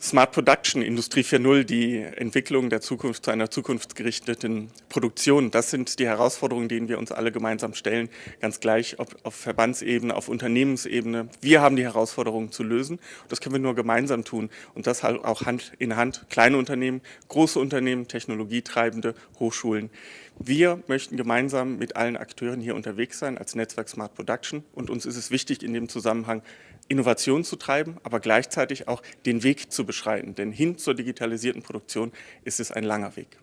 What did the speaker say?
Smart Production, Industrie 4.0, die Entwicklung der Zukunft zu einer zukunftsgerichteten Produktion, das sind die Herausforderungen, denen wir uns alle gemeinsam stellen, ganz gleich ob auf Verbandsebene, auf Unternehmensebene. Wir haben die Herausforderungen zu lösen. Das können wir nur gemeinsam tun und das halt auch Hand in Hand. Kleine Unternehmen, große Unternehmen, Technologietreibende, Hochschulen. Wir möchten gemeinsam mit allen Akteuren hier unterwegs sein als Netzwerk Smart Production und uns ist es wichtig, in dem Zusammenhang Innovation zu treiben, aber gleichzeitig auch den Weg zu beschreiten. Denn hin zur digitalisierten Produktion ist es ein langer Weg.